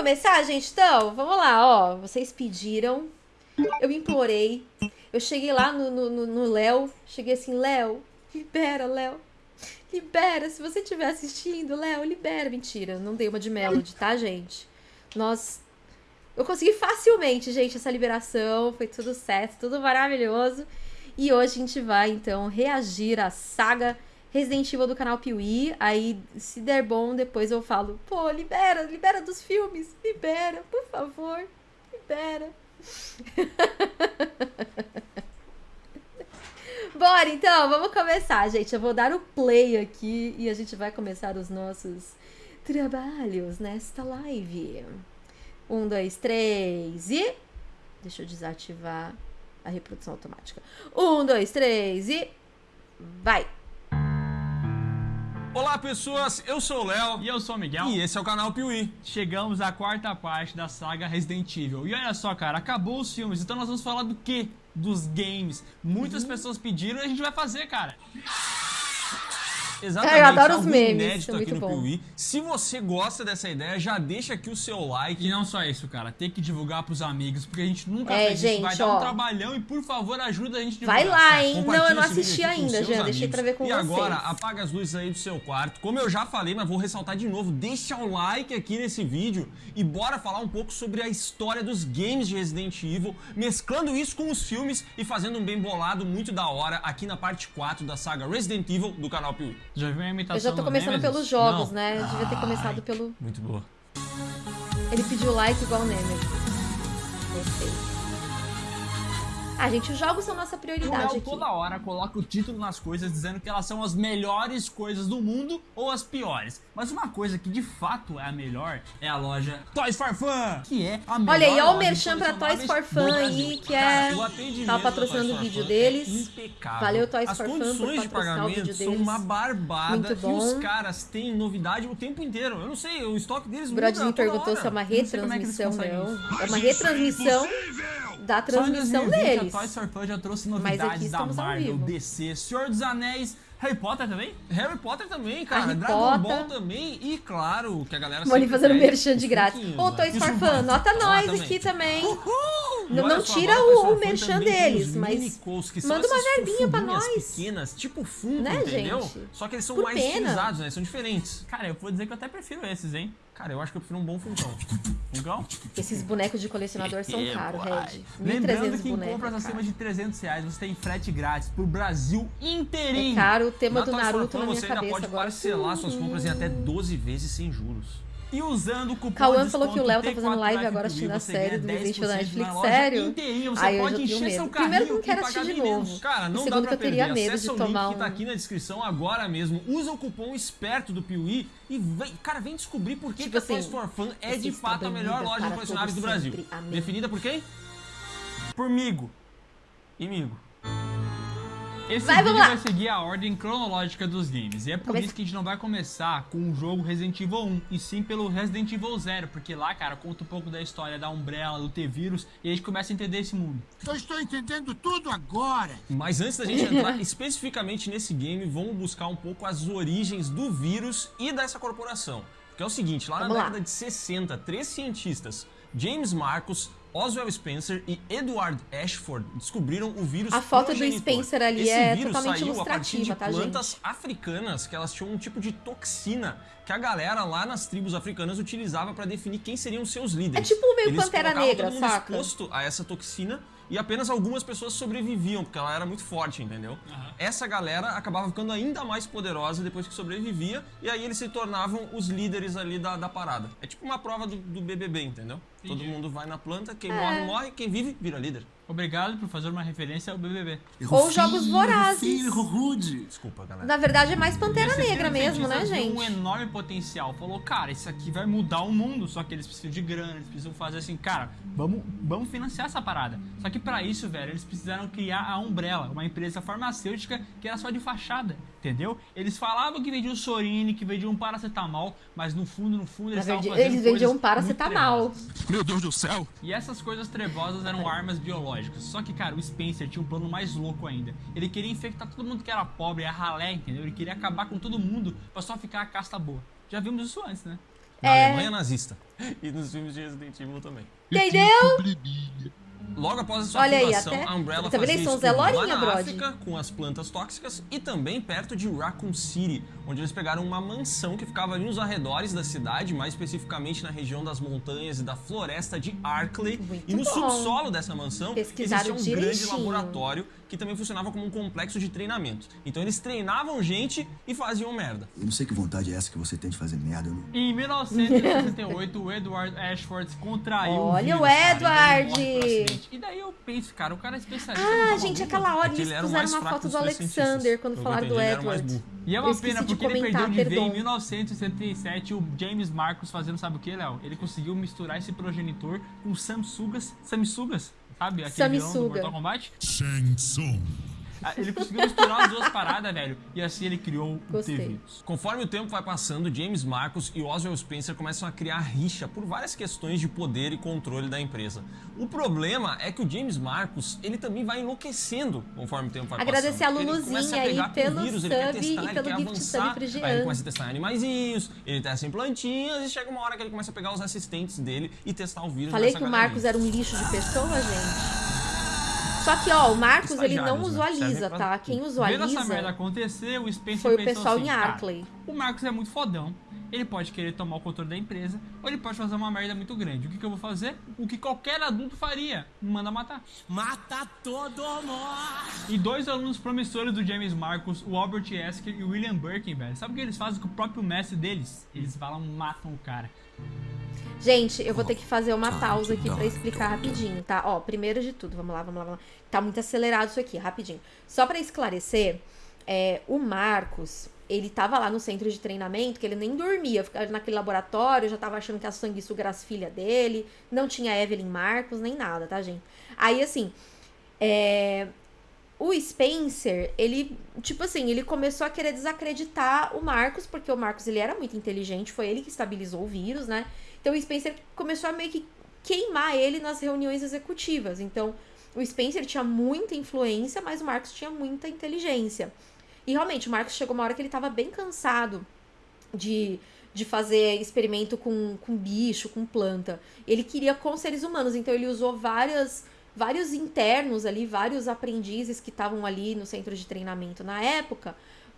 começar, gente? Então, vamos lá, ó. Vocês pediram, eu implorei. Eu cheguei lá no Léo, cheguei assim, Léo, libera, Léo. Libera, se você estiver assistindo, Léo, libera. Mentira, não dei uma de Melody, tá, gente? Nós. Eu consegui facilmente, gente, essa liberação. Foi tudo certo, tudo maravilhoso. E hoje a gente vai, então, reagir à saga Resident Evil do canal Piuí. Aí, se der bom, depois eu falo: pô, libera, libera dos filmes, libera, por favor, libera. Bora, então, vamos começar, gente. Eu vou dar o play aqui e a gente vai começar os nossos trabalhos nesta live. Um, dois, três e. Deixa eu desativar a reprodução automática. Um, dois, três e. Vai! Olá pessoas, eu sou o Léo e eu sou o Miguel e esse é o canal Piuí. Chegamos à quarta parte da saga Resident Evil e olha só cara, acabou os filmes, então nós vamos falar do que? Dos games. Muitas uhum. pessoas pediram e a gente vai fazer cara. Exatamente. É, eu adoro os memes. Inédito aqui no Piuí. Se você gosta dessa ideia, já deixa aqui o seu like. E não só isso, cara. Tem que divulgar pros amigos, porque a gente nunca é, fez gente, isso. Vai ó, dar um trabalhão e, por favor, ajuda a gente a divulgar. Vai lá, hein? Não, eu não assisti ainda, já. Deixei pra ver com e vocês. E agora, apaga as luzes aí do seu quarto. Como eu já falei, mas vou ressaltar de novo. Deixa o like aqui nesse vídeo e bora falar um pouco sobre a história dos games de Resident Evil, mesclando isso com os filmes e fazendo um bem bolado muito da hora aqui na parte 4 da saga Resident Evil do canal Piuí. Já viu a imitação já tô começando pelos jogos, Não. né? Eu devia ter começado pelo. Muito boa. Ele pediu like igual o Nemesis. Gostei. Ah, gente, os jogos são nossa prioridade o Léo toda hora coloca o título nas coisas dizendo que elas são as melhores coisas do mundo ou as piores. Mas uma coisa que de fato é a melhor é a loja Toys for Fun, que é a melhor Olha aí, ó o merchan pra Toys for Fun aí, que é... Tá patrocinando o vídeo deles. É impecável. Valeu Toys As for Fun condições de pagamento são uma barbada e os caras têm novidade o tempo inteiro. Eu não sei, o estoque deles o Brodinho perguntou se é uma retransmissão, não. É, não. é uma retransmissão da transmissão deles. A Toy Story Fun já trouxe novidades da Marvel, DC, Senhor dos Anéis, Harry Potter também? Harry Potter também, cara. Harry Dragon Potter. Ball também. E claro, que a galera Moni fazendo merchan de graça. Ô, Toys for Fun, nota nós aqui também. Uhul! Não, não tira o, o merchan deles, mas manda uma verbinha pra nós. pequenas, tipo fundo, né, entendeu? Gente? Só que eles são Por mais pena. utilizados, né? São diferentes. Cara, eu vou dizer que eu até prefiro esses, hein? Cara, eu acho que eu prefiro um bom Funkão. Funkão? Esses bonecos de colecionador são caros, Red. Lembrando que em compras acima de 300 reais você tem frete grátis pro Brasil inteirinho. É caro o tema na do Naruto na minha você cabeça ainda pode agora. parcelar suas compras em até 12 vezes sem juros. E usando o cupom Cauã falou que o Léo tá fazendo live agora assistindo a série do Resident da Netflix. Sério? Inteirinho, você Aí pode eu já tenho medo. Primeiro que não quero assistir de novo. Cara, não Segundo dá pra que eu teria medo de tomar um... que tá aqui na descrição agora mesmo. Usa o cupom esperto do Piuí e vem, cara, vem descobrir por que, tipo que a Toys assim, for Fun é de fato a melhor loja de colecionáveis do Brasil. Amém. Definida por quem? Por migo. E migo. Esse vai, vídeo vai seguir a ordem cronológica dos games. E é por isso que a gente não vai começar com o jogo Resident Evil 1, e sim pelo Resident Evil 0, porque lá, cara, conta um pouco da história da Umbrella, do T-Vírus, e a gente começa a entender esse mundo. Eu estou entendendo tudo agora! Mas antes da gente entrar especificamente nesse game, vamos buscar um pouco as origens do vírus e dessa corporação. Porque é o seguinte, lá vamos na lá. década de 60, três cientistas, James Marcos, Oswald Spencer e Edward Ashford descobriram o vírus A foto do Spencer ali Esse é vírus totalmente saiu a partir de plantas africanas, que elas tinham um tipo de toxina que a galera lá nas tribos africanas utilizava para definir quem seriam seus líderes. É tipo meio Eles Pantera Negra, todo mundo saca? exposto a essa toxina e apenas algumas pessoas sobreviviam, porque ela era muito forte, entendeu? Uhum. Essa galera acabava ficando ainda mais poderosa depois que sobrevivia, e aí eles se tornavam os líderes ali da, da parada. É tipo uma prova do, do BBB, entendeu? Entendi. Todo mundo vai na planta, quem é. morre, morre, quem vive, vira líder. Obrigado por fazer uma referência ao BBB. Ou Jogos Vorazes. Filho, rude. Desculpa, galera. Na verdade é mais Pantera Negra mesmo, né, gente? um enorme potencial. Falou, cara, isso aqui vai mudar o mundo. Só que eles precisam de grana, eles precisam fazer assim, cara, vamos, vamos financiar essa parada. Só que para isso, velho, eles precisaram criar a Umbrella, uma empresa farmacêutica que era só de fachada, entendeu? Eles falavam que vendiam Sorine, que vendiam um paracetamol, mas no fundo, no fundo, eles estavam fazendo Eles vendiam um paracetamol. Meu Deus do céu! E essas coisas trevosas eram armas biológicas só que, cara, o Spencer tinha um plano mais louco ainda. Ele queria infectar todo mundo que era pobre, a ralé, entendeu? Ele queria acabar com todo mundo pra só ficar a casta boa. Já vimos isso antes, né? Na É. Alemanha nazista. E nos filmes de Resident Evil também. Entendeu? Logo após a sua Olha aí, até- a Umbrella vendo? fazia Zé lá na brode. África, com as plantas tóxicas, e também perto de Raccoon City, onde eles pegaram uma mansão que ficava ali nos arredores da cidade, mais especificamente na região das montanhas e da floresta de Arkley. Muito e no bom. subsolo dessa mansão existia um grande laboratório que também funcionava como um complexo de treinamento. Então eles treinavam gente e faziam merda. Eu não sei que vontade é essa que você tem de fazer merda. Não... Em 1968, o Edward Ashford contraiu Olha o o vírus, cara, Edward! e acidente. E daí eu penso, cara, o cara é especialista Ah, gente, aquela hora É eles ele era o puseram uma foto do Alexander quando falaram do ele o Edward. E é Eu uma esqueci pena de porque ele comentar, perdeu de ver em perdão. 1977 o James Marcos fazendo sabe o que, Léo? Ele conseguiu misturar esse progenitor com Samsugas, Samsugas, sabe? Aquele vilão do Samsuga. Mortal Kombat. Shang Tsung. Ah, Ele conseguiu misturar as duas paradas, velho. E assim ele criou o Gostei. T-Vírus. Conforme o tempo vai passando, James Marcos e Oswald Spencer começam a criar rixa por várias questões de poder e controle da empresa. O problema é que o James Marcos, ele também vai enlouquecendo conforme o tempo vai Agradecer passando. a Ele Luluzinha começa a aí pelo vírus, sub testar, e pelo quer gift avançar, sub pro aí ele começa a testar animaizinhos, ele testa em plantinhas e chega uma hora que ele começa a pegar os assistentes dele e testar o vírus Falei que o. Marcos era um lixo de pessoa, gente. Só que, ó, o Marcos, ele não Estagiários, né? usualiza, Servem pra tá? Quem Vendo usualiza essa merda acontecer, o Spencer foi o pessoal assim, em cara, Arkley. o Marcos é muito fodão. Ele pode querer tomar o controle da empresa, ou ele pode fazer uma merda muito grande. O que, que eu vou fazer? O que qualquer adulto faria. Me manda matar. Mata todo mundo. E dois alunos promissores do James Marcos, o Albert Esker e o William Birkin, velho. Sabe o que eles fazem com o próprio mestre deles? Eles falam, matam o cara. Gente, eu vou ter que fazer uma pausa aqui pra explicar rapidinho, tá? Ó, primeiro de tudo, vamos lá, vamos lá, vamos lá. Tá muito acelerado isso aqui, rapidinho. Só pra esclarecer, é, o Marcos, ele tava lá no centro de treinamento, que ele nem dormia, ficava naquele laboratório, já tava achando que a sanguessuga era as filhas dele, não tinha Evelyn Marcos, nem nada, tá, gente? Aí, assim, é, o Spencer, ele, tipo assim, ele começou a querer desacreditar o Marcos, porque o Marcos, ele era muito inteligente, foi ele que estabilizou o vírus, né? Então o Spencer começou a meio que queimar ele nas reuniões executivas. Então o Spencer tinha muita influência, mas o Marcos tinha muita inteligência. E realmente, o Marcos chegou uma hora que ele tava bem cansado de, de fazer experimento com, com bicho, com planta. Ele queria com seres humanos, então ele usou várias, vários internos ali, vários aprendizes que estavam ali no centro de treinamento na época,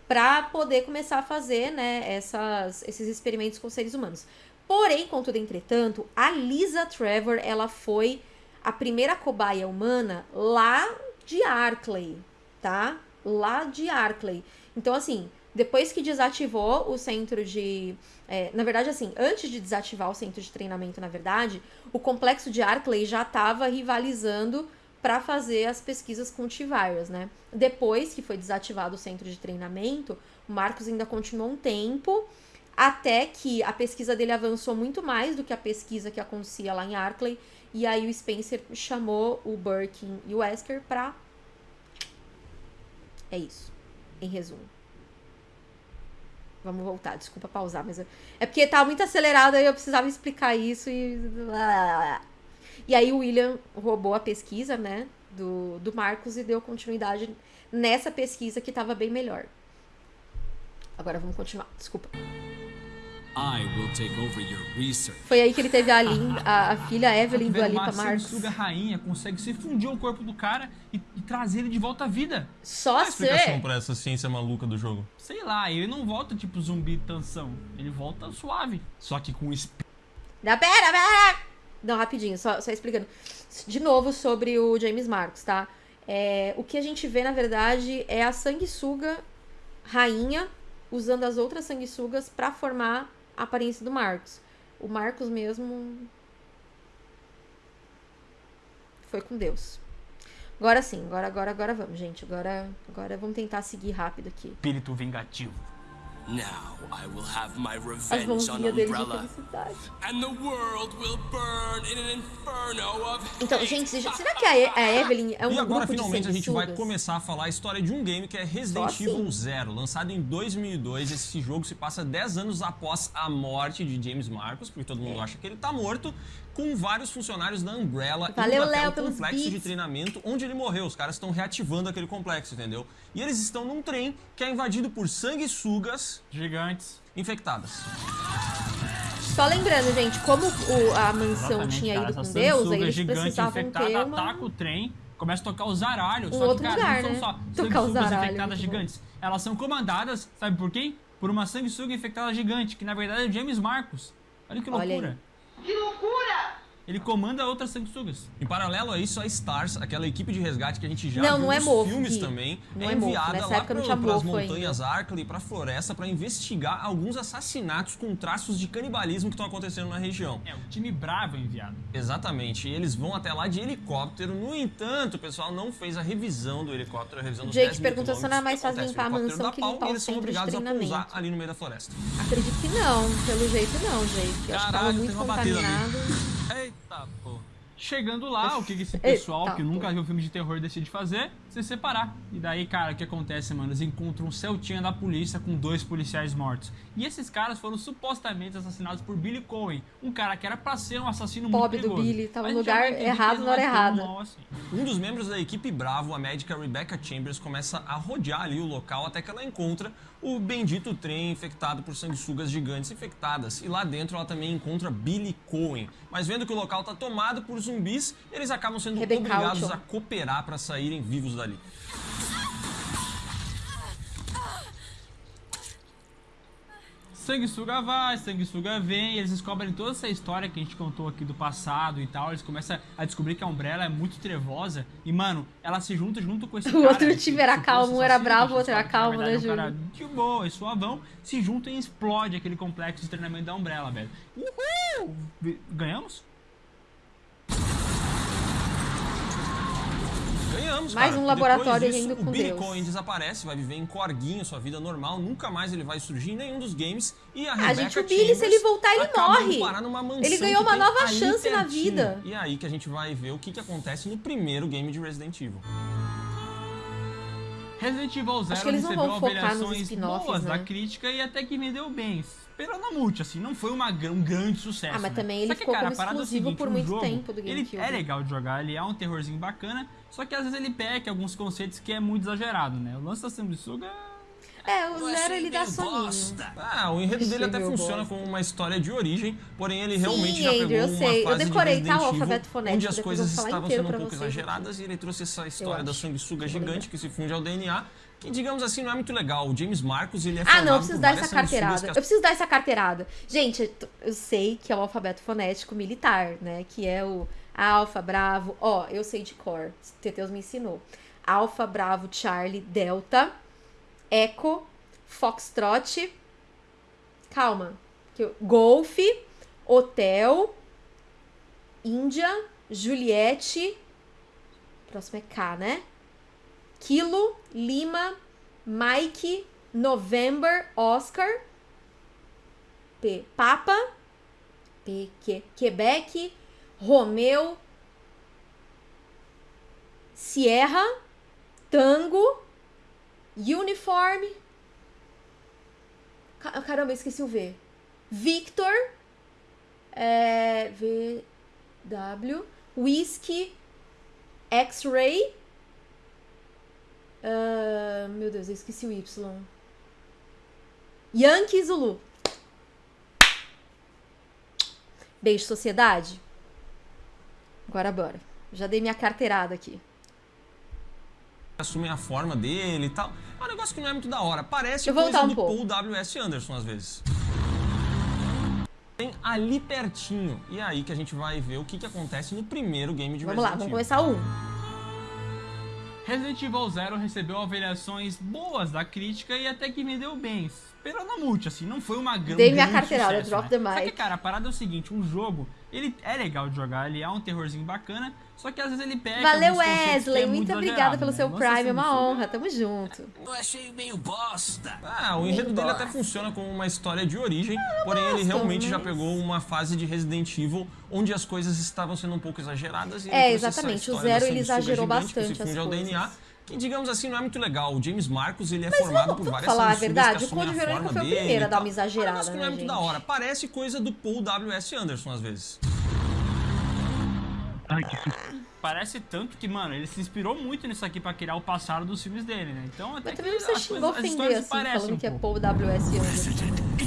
para poder começar a fazer né, essas, esses experimentos com seres humanos. Porém, contudo, entretanto, a Lisa Trevor, ela foi a primeira cobaia humana lá de Arkley, tá? Lá de Arkley. Então, assim, depois que desativou o centro de. é, na verdade, assim, antes de desativar o centro de treinamento, na verdade, o complexo de Arkley já estava rivalizando para fazer as pesquisas com o T-Virus, né? Depois que foi desativado o centro de treinamento, o Marcos ainda continuou um tempo até que a pesquisa dele avançou muito mais do que a pesquisa que acontecia lá em Arkley. E aí o Spencer chamou o Birkin e o Wesker pra. É isso. Em resumo. Vamos voltar, desculpa pausar, mas eu... é porque tá muito acelerado aí eu precisava explicar isso e. E aí o William roubou a pesquisa, né, do, do Marcos e deu continuidade nessa pesquisa que tava bem melhor. Agora vamos continuar, desculpa. I will take over your research. Foi aí que ele teve a, Lin, a, a filha Evelyn do Alipa Marcos. sanguessuga rainha consegue se fundir o corpo do cara e, e trazer ele de volta à vida. Só Qual a explicação ser. pra essa ciência maluca do jogo? Sei lá, ele não volta tipo zumbi tensão. Ele volta suave. Só que com esp... Não, pera, pera! Não, rapidinho, só, só explicando. De novo sobre o James Marcos, tá? É, o que a gente vê, na verdade, é a sanguessuga rainha usando as outras sanguessugas pra formar a aparência do Marcos. O Marcos mesmo. Foi com Deus. Agora sim, agora, agora, agora vamos, gente. Agora, agora vamos tentar seguir rápido aqui. espírito vingativo. Now I will have my revenge on Umbrella, and the world will burn in an inferno of Então, gente, será que a, E- a Evelyn é um e agora, finalmente, a gente vai começar a falar a história de um game que é Resident Só Evil assim? Zero. Lançado em 2002, esse jogo se passa 10 anos após a morte de James Marcos, porque todo mundo acha que ele tá morto, com vários funcionários da Umbrella Valeu, indo até Léo, o pelos complexo de beats. treinamento onde ele morreu. Os caras estão reativando aquele complexo, entendeu? E eles estão num trem que é invadido por sanguessugas Gigantes. infectadas. Só lembrando, gente, como o- a mansão Exatamente, tinha cara, ido com Deus, eles gigante precisavam infectada ter uma... ataca o trem, começa a tocar os zaralhos. Um só outro que, cara, lugar, não né? são só Tocar os zaralhos, infectadas muito bom. gigantes. Elas são comandadas, sabe por quem? Por uma sanguessuga infectada gigante, que na verdade é o James Marcos. Olha que Olha loucura. Que loucura! Ele comanda outras sanguessugas. Em paralelo a isso, a Stars, aquela equipe de resgate que a gente já Não, viu não é nos mofo, filmes Gui. também, Não é é enviada lá mofo ainda. montanhas Arkley e pra floresta pra investigar alguns assassinatos com traços de canibalismo que estão acontecendo na região. É, o time bravo é enviado. Exatamente, e eles vão até lá de helicóptero. No entanto, o pessoal não fez a revisão do helicóptero, a revisão dos Jake 10 mil perguntou se não quilômetros. mais fácil limpar a mansão que limpar e o eles são obrigados a pousar ali no meio da floresta. Acredito que não, pelo jeito não, Jake. Eu acho que tava Caralho, muito tem uma batida ali. contaminado. Eita, pô. Chegando lá, o que esse pessoal Eita, que nunca viu filme de terror decide fazer? Se separar. E daí, cara, o que acontece, mano? Eles encontram um Celtinha da polícia com dois policiais mortos. E esses caras foram supostamente assassinados por Billy Cohen, um cara que era pra ser um assassino Pobre muito do perigoso. Billy, tava no lugar errado na não hora errada. assim. Um dos membros da equipe Bravo, a médica Rebecca Chambers, começa a rodear ali o local até que ela encontra o bendito trem infectado por sanguessugas gigantes infectadas. E lá dentro ela também encontra Billy Cohen. Mas vendo que o local está tomado por zumbis, eles acabam sendo Rebecca obrigados a cooperar para saírem vivos dali. Sanguessuga vai, sanguessuga vem, eles descobrem toda essa história que a gente contou aqui do passado e tal. Eles começam a descobrir que a Umbrella é muito trevosa. E, mano, ela se junta junto com esse O cara. outro que- time era que calmo, um era bravo, que o outro era que, calmo, né, é um cara Júlio? de boa e suavão, se juntam e explode aquele complexo de treinamento da Umbrella, velho. Uhul! Ganhamos? Ganhamos, Mais cara. um laboratório disso, ainda com O Billy Deus. Desaparece, vai viver em corguinho, sua vida normal, nunca mais ele vai surgir em nenhum dos games. E a Rebecca gente, o Billy, se ele voltar, ele indo morre. Ele ganhou uma nova chance na vida. E é aí que a gente vai ver o que, que acontece no primeiro game de Resident Evil. Resident Evil Zero que eles não recebeu avaliações boas né? da crítica e até que vendeu bem. Esperando a multi, assim, não foi uma, um grande sucesso. Ah, mas né? também ele Só que, ficou cara, como a é exclusivo seguinte, por um muito jogo, tempo do Ele GameCube. é legal de jogar, ele é um terrorzinho bacana, só que às vezes ele peca alguns conceitos que é muito exagerado, né? O lance da sanguessuga É, o Zero ele dá soninho. Ah, o enredo dele até Chegou, funciona bosta. como uma história de origem, porém ele Sim, realmente já Andrew, pegou eu uma sei. Eu fase decorei, de tá, o alfabeto fonético, onde as coisas eu estavam sendo um pouco vocês exageradas e ele trouxe essa história da sanguessuga Eu gigante que se funde ao DNA, que digamos assim não é muito legal. O James Marcos, ele é Ah, não, eu preciso dar essa carteirada. Eu preciso dar essa carteirada. Gente, eu eu sei que é o alfabeto fonético militar, né? Que é o Alfa, Bravo. Ó, eu sei de cor. Teteus me ensinou. Alfa, Bravo, Charlie, Delta, Echo, Foxtrot. Calma. que eu- Golf, Hotel, Índia, Juliette. Próximo é K, né? Kilo, Lima, Mike, November, Oscar. P. Papa. P. Que, Quebec. Romeu. Sierra. Tango. Uniforme. Ca- Caramba, esqueci o V. Victor. É, v. W. Whisky. X-Ray. Ah, meu Deus, eu esqueci o Y. Yankee Zulu. Beijo, sociedade. Agora bora. Já dei minha carteirada aqui. assumem a forma dele e tal. É um negócio que não é muito da hora. Parece eu voltar coisa um do pouco. Paul W.S. Anderson, às vezes. Tem ali pertinho. E é aí que a gente vai ver o que, que acontece no primeiro game de Vamos lá, Resident vamos Evil. começar um. Resident Evil Zero recebeu avaliações boas da crítica e até que vendeu bem. Multi, assim, não foi uma grande Dei minha carteirada, sucesso, drop né? the Só que, mic. cara, a parada é o seguinte, um jogo, ele é legal de jogar, ele é um terrorzinho bacana, só que às vezes ele pega Valeu, que Wesley. é Muito obrigada pelo né? seu Prime. É uma honra. Tamo junto. Eu achei meio bosta. Ah, o enredo dele até funciona como uma história de origem, porém ele gosto, realmente já mas- pegou uma fase de Resident Evil onde as coisas estavam sendo um pouco exageradas. E ele É, exatamente. O Zero, ele exagerou gigante bastante se as coisas. DNA, que digamos assim não é muito legal. O James Marcos, ele é formado vamos- por várias falar a verdade, que o Code Verônica forma foi o dele primeiro a dar uma exagerada, negócio que não é né, muito da gente? hora. Parece coisa do Paul W.S. Anderson, às vezes. Parece tanto que, mano, ele se inspirou muito nisso aqui pra criar o passado dos filmes dele, né? Então até Mas que também não precisa as xingar coisas- as ofender assim, parecem falando um que é. Paul W.S. Anderson.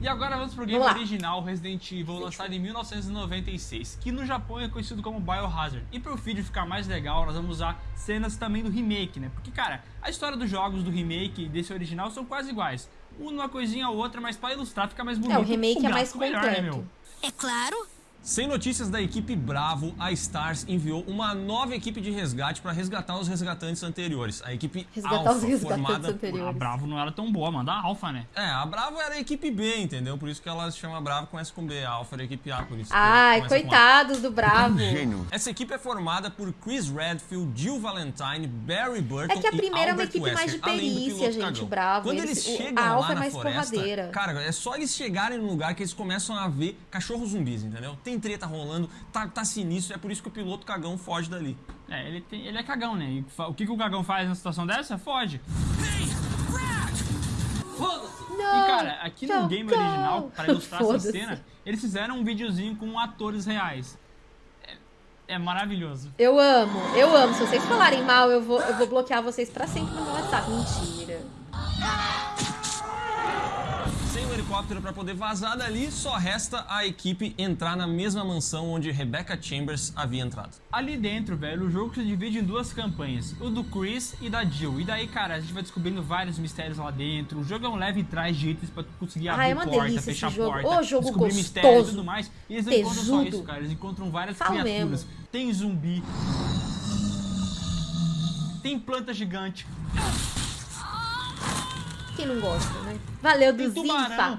E agora vamos pro game Vamos original Resident Evil, lançado em 1996, que no Japão é conhecido como Biohazard. E pro vídeo ficar mais legal, nós vamos usar cenas também do remake, né? Porque, cara, a história dos jogos do remake e desse original são quase iguais. Uma coisinha ou outra, mas pra ilustrar fica mais bonito. É, o remake é mais gráfico melhor, né, completo. meu? É claro. Sem notícias da equipe Bravo, a Stars enviou uma nova equipe de resgate para resgatar os resgatantes anteriores. A equipe Resgatar Alpha, formada... A anteriores. Bravo não era tão boa, manda a Alpha, né? É, a Bravo era a equipe B, entendeu? Por isso que ela se chama Bravo, começa com B. A Alpha era a equipe A, por isso Ai, A. coitados do Bravo. Gênio. Essa equipe é formada por Chris Redfield, Jill Valentine, Barry Burton É que a primeira é uma equipe mais de perícia, gente, cagão. Bravo. Quando Eles- eles, chegam a Alpha lá é na mais floresta, porradeira. cara, é só eles chegarem num lugar que eles começam a ver cachorros zumbis, entendeu? Tem treta rolando, tá, tá sinistro, é por isso que o piloto cagão foge dali. É, ele, tem, ele é cagão, né? E o que, que o cagão faz numa situação dessa? Foge. Não, E cara, aqui no game não. original, pra ilustrar essa Foda-se. cena, eles fizeram um videozinho com atores reais. É, é maravilhoso. Eu amo, eu amo. Se vocês falarem mal, eu vou, eu vou bloquear vocês pra sempre no meu WhatsApp. Mentira. Helicóptero para poder vazar dali, só resta a equipe entrar na mesma mansão onde Rebecca Chambers havia entrado. Ali dentro, velho, o jogo se divide em duas campanhas, o do Chris e da Jill. E daí, cara, a gente vai descobrindo vários mistérios lá dentro. O jogo é um leve trás de itens pra tu conseguir Ah, abrir é uma porta, delícia fechar esse jogo. porta, Ô, jogo descobrir gostoso. mistérios e tudo mais. E eles não encontram só Tesudo. isso, cara. Eles encontram várias Fala criaturas. mesmo. Tem zumbi. Tem planta gigante. Quem não gosta, né? Valeu. Zinfa.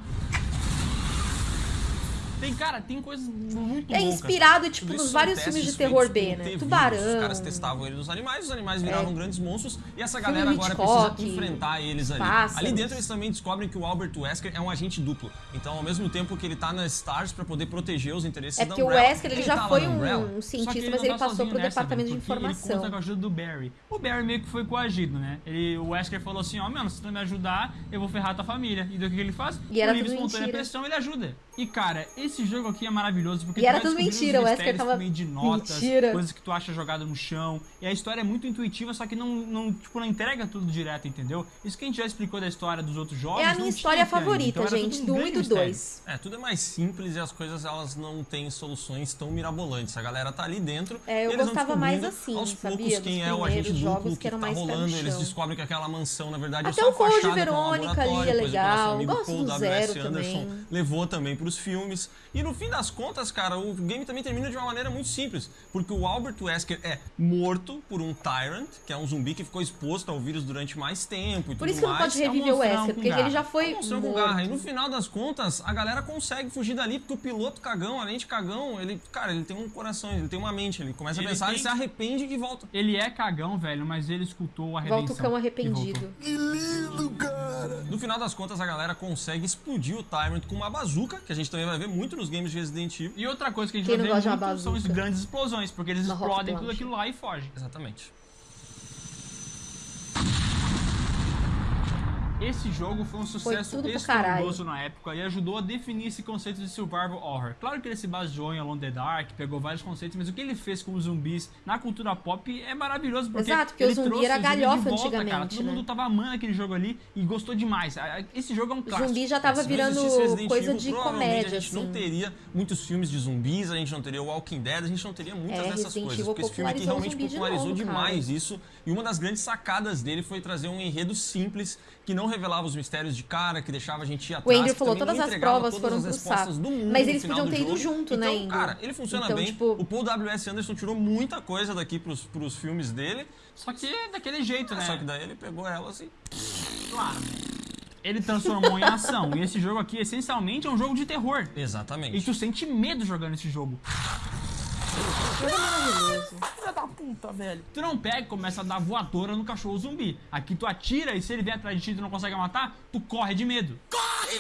Tem, cara, tem coisas muito É loucas. inspirado, tipo, nos vários filmes de terror B, né? Tubarão. Os caras testavam ele nos animais, os animais viravam É. grandes monstros e essa Filme galera do agora Hitchcock, precisa enfrentar eles ali. pássaros. Ali dentro eles também descobrem que o Albert Wesker é um agente duplo. Então, ao mesmo tempo que ele tá na Stars pra poder proteger os interesses É da porque o Umbrella, Wesker, ele já tá foi Umbrella. um, um cientista, não mas ele tá passou pro nessa, departamento velho, de porque Ele informação. conta com a ajuda do Barry. O Barry meio que foi coagido, né? Ele, o Wesker falou assim, ó, mano, se tu não me ajudar, eu vou ferrar tua família. E do que ele faz? E Por livre espontânea pressão, ele ajuda. E, cara, esse jogo aqui é maravilhoso, porque E era tudo mentira, o Wesker tava- meio de notas, Mentira. coisas que tu acha jogada no chão. E a história é muito intuitiva, só que não, não, tipo, não entrega tudo direto, entendeu? Isso que a gente já explicou da história dos outros jogos. É a minha história ainda. favorita, Então gente, um do 1 e do mistério. 2. É, tudo é mais simples e as coisas elas não têm soluções tão mirabolantes. A galera tá ali dentro. É, eu e eles vão gostava mais assim, aos poucos sabia? quem Dos é o agente primeiros duplo jogos que, que eram tá rolando. Eles descobrem que aquela mansão, na verdade, Até é só o Code um Verônica ali é legal. Gosto Paul do. Zero Anderson também. levou também pros filmes. E no fim das contas, cara, o game também termina de uma maneira muito simples. Porque o Albert Wesker é morto por um Tyrant, que é um zumbi que ficou exposto ao vírus durante mais tempo e Por tudo isso que não mais. pode é um reviver o monstrão Wesker, porque ele já garra. foi Mostrou com garra. E no final das contas, a galera consegue fugir dali, porque o piloto cagão, além de cagão, ele, cara, ele tem um coração, ele tem uma mente, ele começa Ele a pensar, tem- ele se arrepende e volta. Ele é cagão, velho, mas ele escutou a redenção. Volta o cão arrependido. Que lindo, cara. No final das contas, a galera consegue explodir o Tyrant com uma bazuca, que a gente também vai ver muito nos games de Resident Evil. E outra coisa que a gente Quem vai ver muito são as grandes explosões, porque eles Uma explodem tudo aquilo lá e fogem. Exatamente. Esse jogo foi um sucesso pro estrondoso na época e ajudou a definir esse conceito de survival horror. Claro que ele se baseou em Alone in the Dark, pegou vários conceitos, mas o que ele fez com os zumbis na cultura pop é maravilhoso. Porque Exato, porque ele o zumbi trouxe era galhofa volta, antigamente, Cara. Todo né? mundo tava amando aquele jogo ali e gostou demais. Esse jogo é um O clássico. zumbi já tava virando coisa Evil, de comédia, a gente assim. não teria muitos filmes de zumbis, a gente não teria Walking Dead, a gente não teria muitas É, dessas Resident coisas. Evil Porque esse filme aqui popularizou o realmente zumbi de popularizou novo, cara. demais isso. E uma das grandes sacadas dele foi trazer um enredo simples, que não revelava os mistérios de cara, que deixava a gente ir O atrás. Andrew que falou, todas as entregava provas todas foram as respostas saco. do mundo Mas eles podiam ter ido jogo. junto, né, então, Andrew? cara, ele funciona Então, bem. tipo- O Paul W.S. Anderson tirou muita coisa daqui pros, pros filmes dele, Só que daquele jeito, né? só que daí ele pegou elas e... Claro. Ele transformou em ação. E esse jogo aqui, essencialmente, é um jogo de terror. Exatamente. E tu sente medo jogando esse jogo. Jogo maravilhoso. Filha da puta, velho. Tu não pega e começa a dar voadora no cachorro zumbi. Aqui tu atira e se ele vier atrás de ti e tu não consegue matar, tu corre de medo. Corre,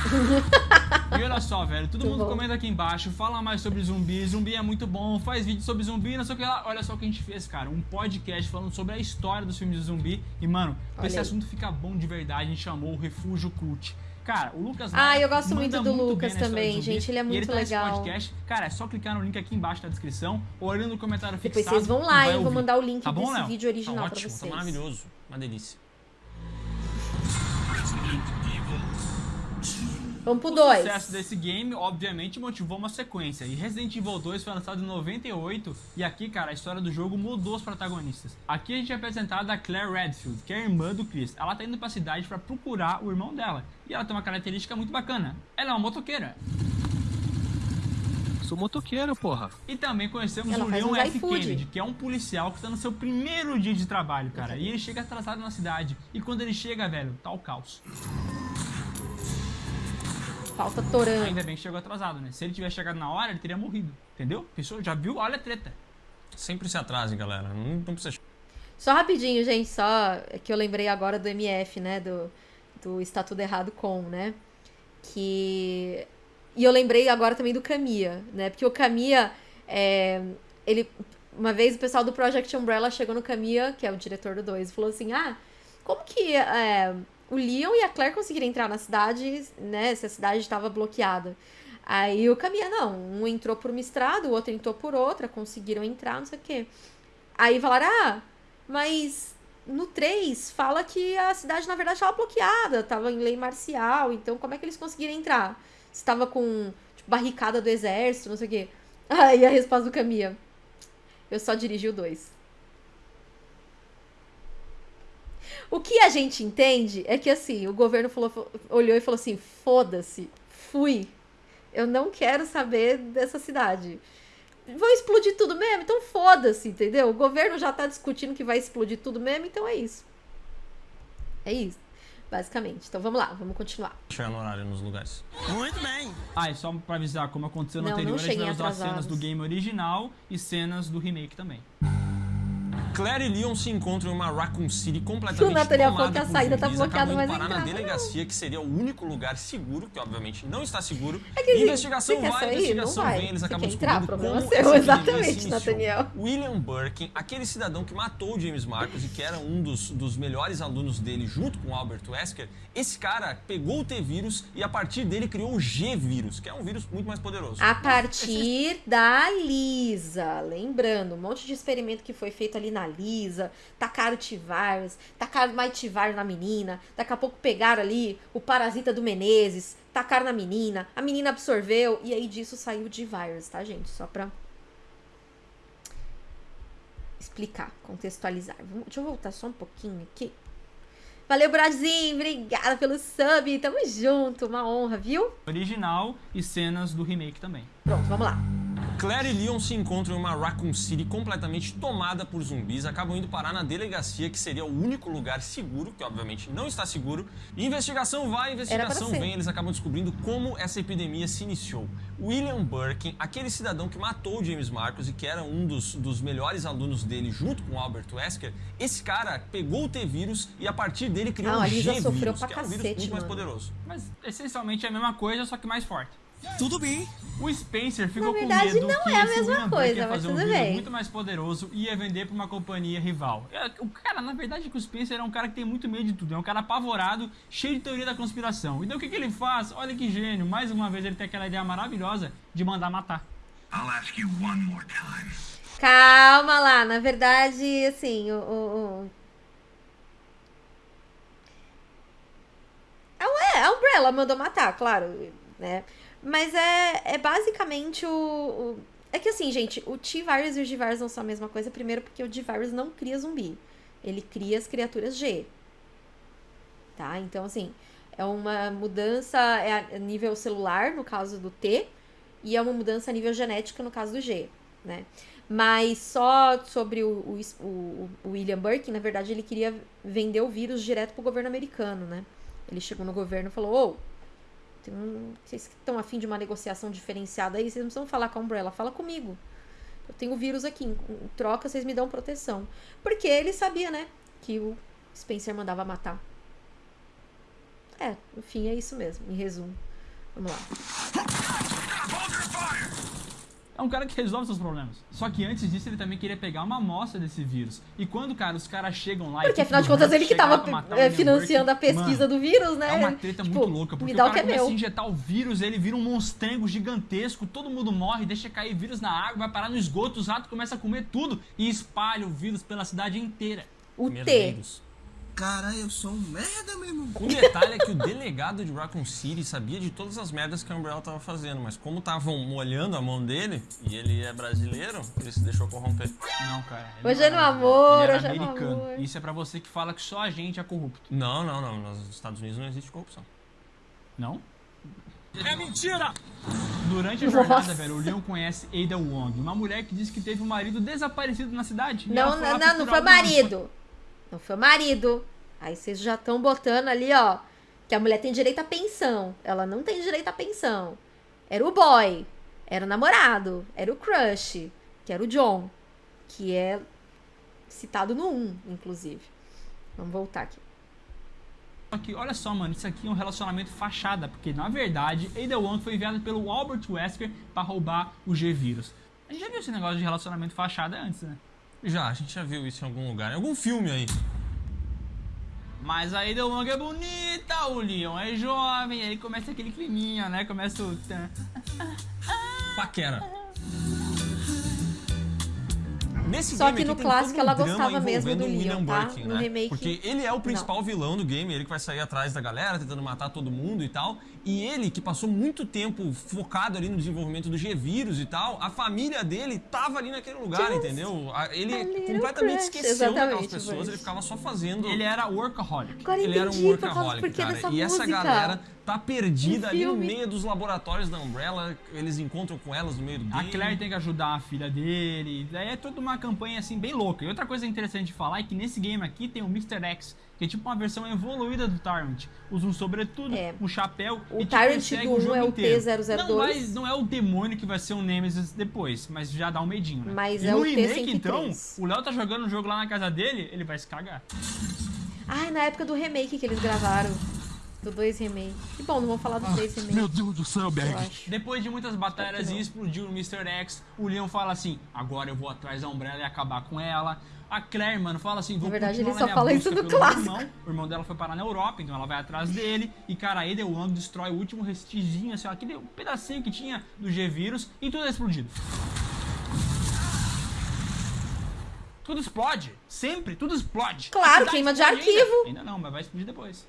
E olha só, velho, todo Muito mundo bom. comenta aqui embaixo, fala mais sobre zumbi, zumbi é muito bom, faz vídeo sobre zumbi, não sei o que lá. Olha só o que a gente fez, cara, um podcast falando sobre a história dos filmes de zumbi. E, mano, pra esse assunto ficar bom de verdade, a gente chamou o Refúgio Cult. Cara, o Lucas Ah, eu gosto muito do bem Lucas também, gente, ele é e muito tá nesse legal. podcast. Cara, é só clicar no link aqui embaixo na descrição ou olhando no comentário Depois fixado. vocês vão e lá, vai hein? Vou mandar o link Tá bom, desse Léo? vídeo original Tá pra ótimo, vocês. tá maravilhoso. Uma delícia. Resident Evil 2. Vamos pro O 2. sucesso desse game, obviamente, motivou uma sequência. E Resident Evil 2 foi lançado em 98 e aqui, cara, a história do jogo mudou os protagonistas. Aqui a gente é apresentado a Claire Redfield, que é a irmã do Chris. Ela tá indo pra cidade pra procurar o irmão dela. E ela tem uma característica muito bacana. Ela é uma motoqueira. Sou motoqueiro, porra. E também conhecemos Ela o Leon F. Kennedy, que é um policial que tá no seu primeiro dia de trabalho, cara. E ele chega atrasado na cidade. E quando ele chega, velho, tá o caos. Falta torando. Ainda bem que chegou atrasado, né? Se ele tivesse chegado na hora, ele teria morrido. Entendeu? Pessoa, já viu? Olha a treta. Sempre se atrasem, galera. Não, não precisa Só rapidinho, gente, só que eu lembrei agora do MF, né? Do, do Está Tudo Errado Com, né? Que. E eu lembrei agora também do Kamiya, né? Porque o Kamiya, é, ele. Uma vez o pessoal do Project Umbrella chegou no Kamiya, que é o diretor do 2, e falou assim: Ah, como que é, o Leon e a Claire conseguiram entrar na cidade, né? Se a cidade estava bloqueada. Aí o Kamiya, não, um entrou por uma estrada, o outro entrou por outra, conseguiram entrar, não sei o quê. Aí falaram, ah, mas no 3 fala que a cidade na verdade estava bloqueada, estava em lei marcial, então como é que eles conseguiram entrar? Estava com tipo, barricada do exército, não sei o quê. Aí a resposta do Kamiya. Eu só dirigi o 2. O que a gente entende é que assim, o governo falou, olhou e falou assim: foda-se, fui. Eu não quero saber dessa cidade. Vão explodir tudo mesmo? Então foda-se, entendeu? O governo já tá discutindo que vai explodir tudo mesmo, então é isso. É isso, basicamente. Então vamos lá, vamos continuar. chegar no horário nos lugares. Muito bem. Ah, e só pra avisar, como aconteceu no Não, anterior, não a gente vai usar cenas do game original e cenas do remake também. Claire e Leon se encontram em uma Raccoon City completamente tomada falou que a saída tá bloqueada, mas parar na entrava, delegacia, que seria o único lugar seguro, que obviamente não está seguro. É que, investigação vai, sair? investigação vai. vem, eles acabam entrar? descobrindo como seu, exatamente. Nathaniel. William Birkin, aquele cidadão que matou o James Marcos e que era um dos, dos melhores alunos dele junto com o Albert Wesker, esse cara pegou o T-vírus e a partir dele criou o G-vírus, que é um vírus muito mais poderoso. A partir da Lisa. Lembrando, um monte de experimento que foi feito ali na Lisa. Tacaram T-Virus, tacaram mais T-Virus na menina. Daqui a pouco pegaram ali o parasita do Menezes, tacaram na menina. A menina absorveu e aí disso saiu o G-Virus, tá, gente? Só pra explicar, contextualizar. Deixa eu voltar só um pouquinho aqui. Valeu, Brasil! Obrigada pelo sub! Tamo junto! Uma honra, viu? Original e cenas do remake também. Pronto, vamos lá. Claire e Leon se encontram em uma Raccoon City completamente tomada por zumbis, acabam indo parar na delegacia, que seria o único lugar seguro, que obviamente não está seguro. E investigação vai, investigação vem, eles acabam descobrindo como essa epidemia se iniciou. William Birkin, aquele cidadão que matou o James Marcos e que era um dos, dos melhores alunos dele junto com o Albert Wesker, esse cara pegou o T-vírus e a partir dele criou Não, Lisa G-vírus, que é um vírus cacete, muito mais mano. poderoso. Mas essencialmente é a mesma coisa, só que mais forte. Tudo bem. O Spencer ficou verdade, com medo não que é a mesma William coisa, ia fazer um tudo vírus bem. muito mais poderoso e ia vender pra uma companhia rival. É, O cara, na verdade, é que o Spencer é um cara que tem muito medo de tudo. É um cara apavorado, cheio de teoria da conspiração. E daí o que, que ele faz? Olha que gênio. Mais uma vez ele tem aquela ideia maravilhosa de mandar matar. I'll ask you one more time. Calma lá, na verdade, assim, o. o, o... A- É, a Umbrella mandou matar, claro, né? Mas é, é basicamente o, o- É que assim, gente, o T-Virus e o G-Virus não são a mesma coisa. Primeiro porque o G-Virus não cria zumbi. Ele cria as criaturas G. Tá? Então, assim, é uma mudança é a nível celular, no caso do T, e é uma mudança a nível genética, no caso do G, né? Mas só sobre o, o, o- William Birkin, na verdade, ele queria vender o vírus direto pro governo americano, né? Ele chegou no governo e falou, ô, tem um, vocês que estão afim de uma negociação diferenciada aí, vocês não precisam falar com a Umbrella, fala comigo. Eu tenho vírus aqui, em, troca vocês me dão proteção. Porque ele sabia, né, que o Spencer mandava matar. É, no fim é isso mesmo, em resumo. Vamos lá. É um cara que resolve seus problemas. Só que antes disso, ele também queria pegar uma amostra desse vírus. E quando, cara, os caras chegam lá... e Porque a afinal de contas ele que tava é, financiando a pesquisa mano, do vírus, né? É uma treta Tipo, muito louca, porque me dá o o que cara é começa a injetar o vírus, ele vira um monstrengo gigantesco, todo mundo morre, deixa cair vírus na água, vai parar no esgoto, os ratos começam a comer tudo e espalha o vírus pela cidade inteira. O T. Caralho, eu sou um merda, meu irmão. Um detalhe é que o delegado de Raccoon City sabia de todas as merdas que a Umbrella tava fazendo, mas como estavam molhando a mão dele, e ele é brasileiro, ele se deixou corromper. Não, cara. ele Hoje não é no amor, ele era hoje é no americano. amor. Isso é pra você que fala que só a gente é corrupto. Não, não, não. Nos Estados Unidos não existe corrupção. Não? É mentira! Durante a Nossa. jornada, velho, o Leon conhece Ada Wong, uma mulher que disse que teve um marido desaparecido na cidade. Não, não, não, não foi o marido. Não foi marido. Aí vocês já estão botando ali, ó, que a mulher tem direito à pensão. Ela não tem direito à pensão. Era o boy, era o namorado, era o crush, que era o John, que é citado no 1, inclusive. Vamos voltar aqui. Que, olha só, mano, isso aqui é um relacionamento fachada, porque na verdade, Ada Wong foi enviada pelo Albert Wesker pra roubar o G-Vírus. A gente já viu esse negócio de relacionamento fachada antes, né? Já, a gente já viu isso em algum lugar, em algum filme aí. Mas a Ada Wong é bonita, o Leon é jovem, aí começa aquele climinha, né? Começa o... Paquera. Nesse Só game que no clássico um ela gostava mesmo do Leon, tá? Birkin, No né? remake, Porque ele é o principal vilão do game, ele que vai sair atrás da galera, tentando matar todo mundo e tal. E ele, que passou muito tempo focado ali no desenvolvimento do G-Vírus e tal, a família dele tava ali naquele lugar, Just entendeu? Ele completamente crush. esqueceu daquelas Exatamente, pessoas, Bruce. ele ficava só fazendo... Ele era workaholic. Agora Ele era um workaholic, cara. E essa música. galera tá perdida No ali no meio dos laboratórios da Umbrella. Eles encontram com elas no meio do A game. Claire tem que ajudar a filha dele. Daí é toda uma campanha assim bem louca. E outra coisa interessante de falar é que nesse game aqui tem o Mr. X, que é tipo uma versão evoluída do Tyrant. Usa um sobretudo, É. um chapéu O e te Tyrant do o jogo um é o inteiro. T-002. Não, vai- não é o demônio que vai ser o Nemesis depois, mas já dá um medinho, né? Mas e é no o remake, T-103. então, o Léo tá jogando o jogo lá na casa dele, ele vai se cagar. Ai, na época do remake que eles gravaram. Do 2 remake. Que bom, não vamos falar do 3 remake. Meu Deus do céu, Berg. Depois de muitas batalhas e explodiu o Mr. X, o Leon fala assim: agora eu vou atrás da Umbrella e acabar com ela. A Claire, mano, fala assim: vou Na verdade, ele só na minha fala isso no meu clássico. Irmão. O irmão dela foi parar na Europa, então ela vai atrás dele. E, cara, a Ada Wong destrói o último restiginho, assim, ó, aquele pedacinho que tinha do G-Vírus e tudo é explodido. Tudo explode. Sempre, tudo explode. Claro, queima de explode ainda. arquivo. Ainda não, mas vai explodir depois.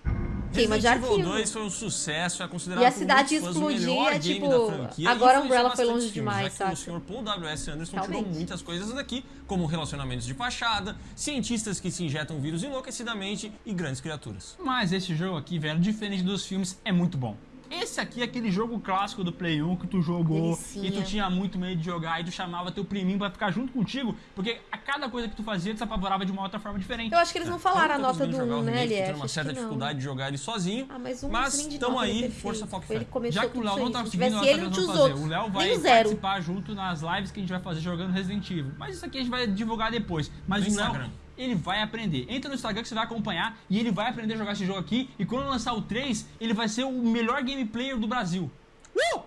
Queima de Resident Evil arquivo. 2 foi um sucesso, é considerado E a por cidade muitos fãs o melhor explodia, game tipo, da franquia. agora e influenciou Umbrella foi longe filmes, demais, que saca? o senhor Paul W.S. Anderson tirou Realmente. muitas coisas daqui, como relacionamentos de fachada, cientistas que se injetam vírus enlouquecidamente e grandes criaturas. Mas esse jogo aqui, velho, diferente dos filmes, é muito bom. Esse aqui é aquele jogo clássico do Play 1 que tu jogou Delicinha. e tu tinha muito medo de jogar e tu chamava teu priminho pra ficar junto contigo, porque a cada coisa que tu fazia, tu se apavorava de uma outra forma diferente. Eu acho que eles não falaram a Eu não tô nota do conseguindo jogar 1, o né, LF? tendo uma certa dificuldade de jogar ele sozinho. Ah, mas um Mas ele é aí, perfeito. força, foco e Ele fé. Já que o Léo não tá conseguindo, nós ele, tinha os fazer. outros. O Léo vai participar junto nas lives que a gente vai fazer jogando Resident Evil. Mas isso aqui a gente vai divulgar depois. Mas No o Léo, Instagram. Ele vai aprender. Entra no Instagram que você vai acompanhar e ele vai aprender a jogar esse jogo aqui. E quando lançar o 3, ele vai ser o melhor game player do Brasil. Uh!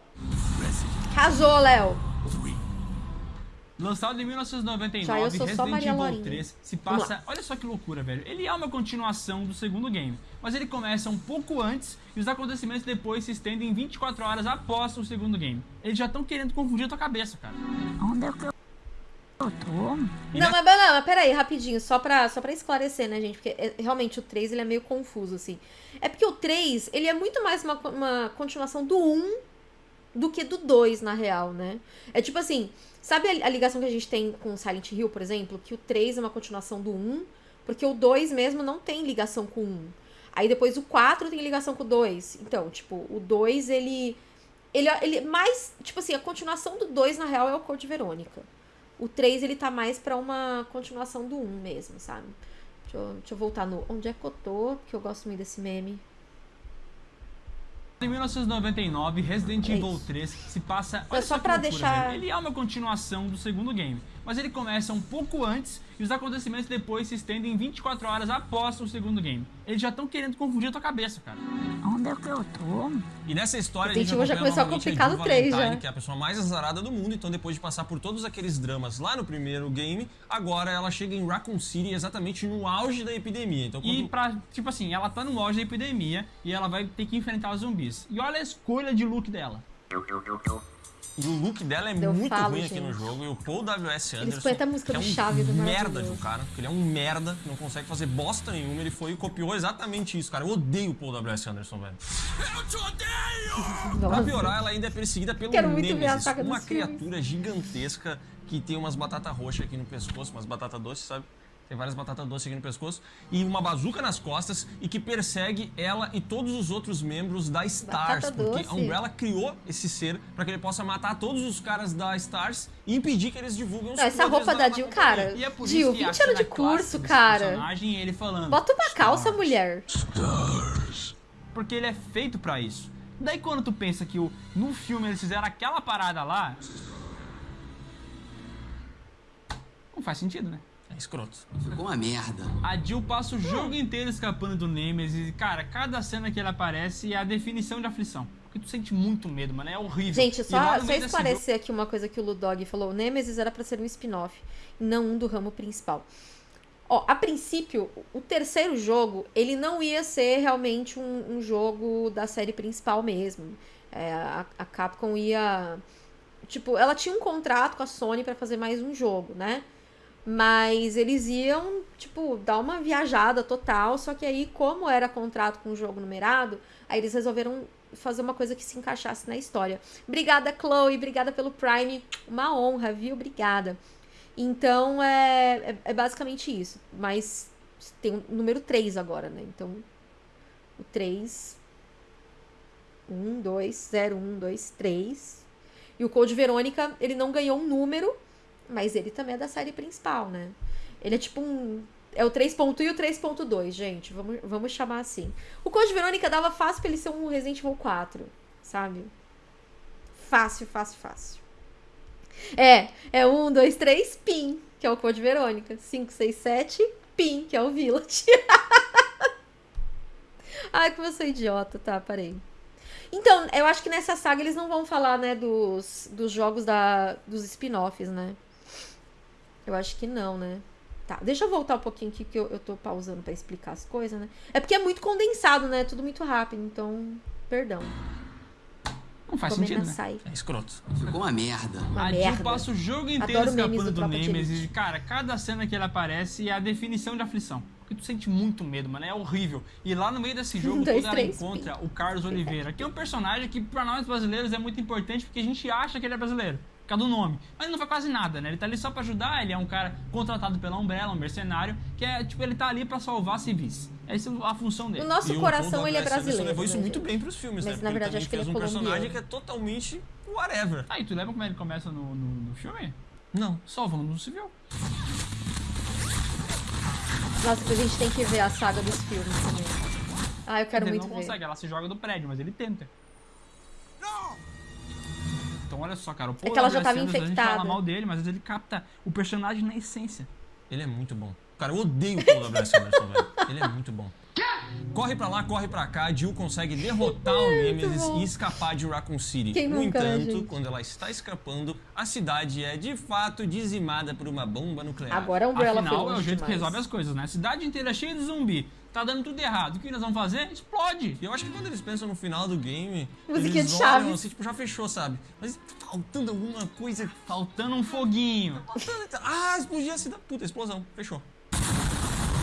Arrasou, Léo. Lançado em 1999, Já eu sou só Resident Maria Evil Laurinha. 3 se passa. Olha só que loucura, velho. Ele é uma continuação do segundo game, mas ele começa um pouco antes e os acontecimentos depois se estendem 24 horas após o segundo game. Eles já estão querendo confundir a tua cabeça, cara. Onde é que eu tô? E Não, mas, não, mas peraí, rapidinho, só pra, só pra esclarecer, né, gente? Porque é, realmente o 3 ele é meio confuso, assim. É porque o 3, ele é muito mais uma, uma continuação do 1 do que do 2, na real, né? É tipo assim, sabe a, a ligação que a gente tem com Silent Hill, por exemplo? Que o 3 é uma continuação do 1, porque o 2 mesmo não tem ligação com o 1. Aí depois o 4 tem ligação com o 2. Então, tipo, o 2, ele. Ele, ele mais. Tipo assim, a continuação do 2, na real, é o Code Verônica. O 3, ele tá mais pra uma continuação do 1 mesmo, sabe? Deixa eu, deixa eu voltar no Onde é que eu tô? Que eu gosto muito desse meme. Em 1999, Resident É Evil isso. 3 se passa. Olha só loucura, deixar- velho. Ele é uma continuação do segundo game, mas ele começa um pouco antes e os acontecimentos depois se estendem 24 horas após o segundo game. Eles já estão querendo confundir a tua cabeça, cara. Onde é que eu tô? E nessa história a Resident gente Evil já começou a complicar no três, Valentine, já. que é a pessoa mais azarada do mundo, então depois de passar por todos aqueles dramas lá no primeiro game, agora ela chega em Raccoon City exatamente no auge da epidemia. Então E quando... pra, tipo assim, ela tá no auge da epidemia e ela vai ter que enfrentar os zumbis. E olha a escolha de look dela. E o look dela é Eu muito falo, ruim aqui no gente. jogo. E o Paul W.S. Anderson. a música que é do um Chaves, é merda de um cara. Porque ele é um merda, não consegue fazer bosta nenhuma. Ele foi e copiou exatamente isso, cara. Eu odeio o Paul W.S. Anderson, velho. Pra Nossa. piorar, ela ainda é perseguida pelo Quero muito ver a Nemesis, uma dos filmes. criatura gigantesca que tem umas batatas roxas aqui no pescoço, umas batatas doces, sabe? Tem várias batatas doces aqui no pescoço e uma bazuca nas costas e que persegue ela e todos os outros membros da Stars, Batata porque doce. a Umbrella criou esse ser pra que ele possa matar todos os caras da Stars e impedir que eles divulguem os Não, essa roupa da Jill, cara. E é por Jill, isso que a 20 anos de curso, cara. ele falando. Bota uma calça, "Stars", mulher. Porque ele é feito pra isso. Daí quando tu pensa que o, no filme eles fizeram aquela parada lá. Não faz sentido, né? É escroto. Ficou uma merda. A Jill passa o jogo inteiro escapando do Nemesis e, cara, cada cena que ele aparece é a definição de aflição. Porque tu sente muito medo, mano. É horrível. Gente, só, só esclarecer aqui uma coisa que o Ludog falou. O Nemesis era pra ser um spin-off, não um do ramo principal. Ó, a princípio, o terceiro jogo, ele não ia ser realmente um, um jogo da série principal mesmo. É, a, a Capcom ia... Tipo, ela tinha um contrato com a Sony pra fazer mais um jogo, né? Mas eles iam, tipo, dar uma viajada total. Só que aí, como era contrato com o jogo numerado, aí eles resolveram fazer uma coisa que se encaixasse na história. Obrigada, Chloe. Obrigada pelo Prime. Uma honra, viu? Obrigada. Então, é, é, é basicamente isso. Mas tem o número 3 agora, né? Então, o 3... 1, 2, 0, 1, 2, 3. E o Code Verônica, ele não ganhou um número, mas ele também é da série principal, né? Ele é tipo um. É o 3.1 e o 3.2, gente. Vamos, vamos chamar assim. O Code Verônica dava fácil pra ele ser um Resident Evil 4, sabe? Fácil, fácil, fácil. É, é 1, 2, 3, PIN, que é o Code Verônica. 5, 6, 7, PIN, que é o Village. Ai, como eu sou idiota, tá? Parei. Então, eu acho que nessa saga eles não vão falar, né, dos, dos jogos da, dos spin-offs, né? Eu acho que não, né? Tá, deixa eu voltar um pouquinho aqui que eu, eu tô pausando pra explicar as coisas, né? É porque é muito condensado, né? Tudo muito rápido, então, perdão. Não faz sentido, né? sai. É escroto. Ficou uma merda. Uma a Jill merda. passa o jogo inteiro Adoro escapando do do, Nemesis e, cara, cada cena que ele aparece é a definição de aflição. Porque tu sente muito medo, mano. É horrível. E lá no meio desse jogo, Um, dois, quando ela três, encontra o Carlos Oliveira, que é um personagem que pra nós brasileiros é muito importante porque a gente acha que ele é brasileiro. Por causa do nome. Mas ele não faz quase nada, né? Ele tá ali só pra ajudar, ele é um cara contratado pela Umbrella, um mercenário, que é, tipo, ele tá ali pra salvar civis. Essa é a função dele. O nosso E o coração, Paul ele é brasileiro. levou isso né, muito gente? bem pros filmes, Mas, né? na Porque verdade, ele acho que ele é fez um personagem colombiano. que é totalmente whatever. Ah, e tu lembra como ele começa no, no, no filme? Não. Salvando um civil. Nossa, a gente tem que ver a saga dos filmes também. Ah, eu quero ele muito não ver. consegue, ela se joga do prédio, mas ele tenta. Então olha só, cara, o Paul É que ela já tava Anderson, A gente infectada. fala mal dele, mas às vezes ele capta o personagem na essência. Ele é muito bom. Cara, eu odeio o Paul W.S. Anderson, velho. Ele é muito bom. Corre pra lá, corre pra cá, Jill consegue derrotar o Nemesis bom. e escapar de Raccoon City. Quem no nunca, né, entanto, quando ela está escapando, a cidade é de fato dizimada por uma bomba nuclear. Agora a Umbrella foi Afinal, é o jeito que demais. resolve as coisas, né? A cidade inteira é cheia de zumbi. Tá dando tudo errado. O que eles vão fazer? Explode. E eu acho que quando eles pensam no final do game, Musiquinha eles de olham assim, tipo, já fechou, sabe? Mas faltando alguma coisa. Faltando um foguinho. Ah, explodiu a cidade. Puta, explosão. Fechou.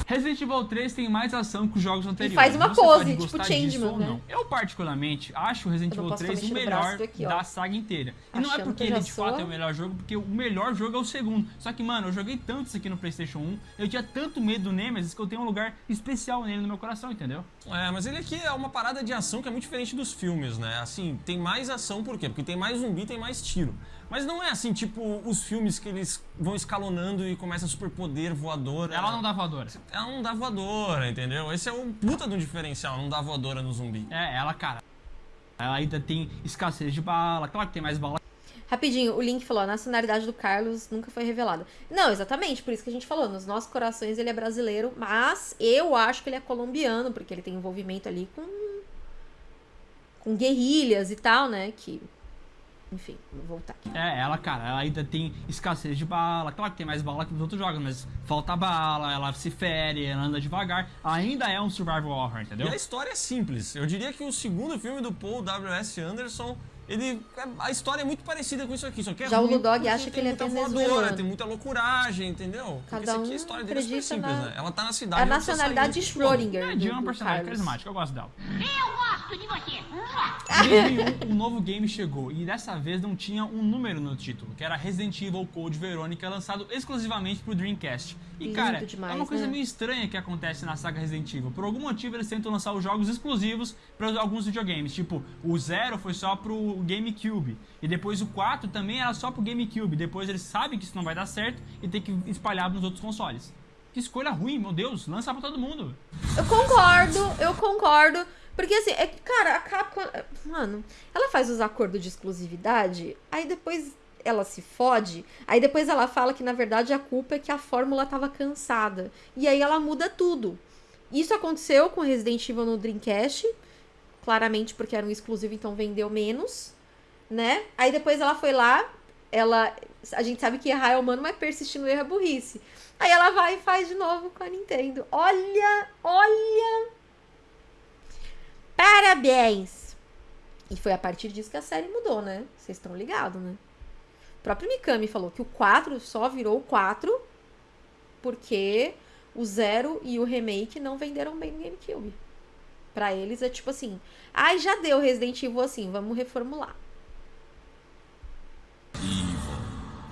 Resident Evil 3 tem mais ação que os jogos anteriores. faz uma Você pose, tipo Changeman, né? não. Eu, particularmente, acho o Resident Evil posso 3 ficar o melhor daqui, da saga inteira. E não é Achando porque ele de fato sou. é o melhor jogo, porque o melhor jogo é o segundo. Só que, mano, eu joguei tanto isso aqui no PlayStation 1, eu tinha tanto medo do Nemesis que eu tenho um lugar especial nele no meu coração, entendeu? É, mas ele aqui é uma parada de ação que é muito diferente dos filmes, né? Assim, tem mais ação por quê? Porque tem mais zumbi, tem mais tiro. Mas não é assim, tipo, os filmes que eles vão escalonando e começa superpoder voador. Ela não dá voadora. Ela não dá voadora, entendeu? Esse é um puta de um diferencial, não dá voadora no zumbi. É, ela, cara. Ela ainda tem escassez de bala, claro que tem mais bala Rapidinho, o Link falou, a nacionalidade do Carlos nunca foi revelada. Não, exatamente, por isso que a gente falou, nos nossos corações ele é brasileiro, mas eu acho que ele é colombiano, porque ele tem envolvimento ali com com guerrilhas e tal, né, que enfim, vou voltar aqui. É, ela, cara, ela ainda tem escassez de bala. Claro que tem mais bala que nos outros jogos, mas falta bala, ela se fere, ela anda devagar. Ainda é um survival horror, entendeu? E a história é simples. Eu diria que o segundo filme do Paul W.S. Anderson, Ele, a história é muito parecida com isso aqui, só que é Já o ruim Ludog porque acha que ele é venezuelano. tem muita loucuragem, entendeu? Cada porque isso aqui, um a história dele é super acredita simples, na- né? Ela tá na É cidade... a ela precisa nacionalidade de. Schrödinger. É, é uma personagem carismática, eu gosto dela. Eu gosto de você. Em 2001, um novo game chegou e dessa vez não tinha um número no título, que era Resident Evil Code Veronica, lançado exclusivamente pro Dreamcast. E Lindo cara, é demais, uma coisa né? meio estranha que acontece na saga Resident Evil. Por algum motivo eles tentam lançar os jogos exclusivos para alguns videogames, tipo o Zero foi só pro GameCube e depois o 4 também era só pro GameCube. Depois eles sabem que isso não vai dar certo e tem que espalhar nos outros consoles. Que escolha ruim, meu Deus, lança pra todo mundo. Eu concordo, eu concordo. Porque assim, é cara, a Capcom. Mano, ela faz os acordos de exclusividade, aí depois ela se fode, aí depois ela fala que na verdade a culpa é que a fórmula tava cansada. E aí ela muda tudo. Isso aconteceu com Resident Evil no Dreamcast, claramente porque era um exclusivo, então vendeu menos, né? Aí depois ela foi lá, ela. A gente sabe que errar é humano, mas persistir no erro é burrice. Aí ela vai e faz de novo com a Nintendo. Olha, olha. Parabéns! E foi a partir disso que a série mudou, né? Vocês estão ligados, né? O próprio Mikami falou que o 4 só virou o 4 porque o Zero e o Remake não venderam bem no GameCube. Pra eles é tipo assim, ai, já deu Resident Evil assim, vamos reformular.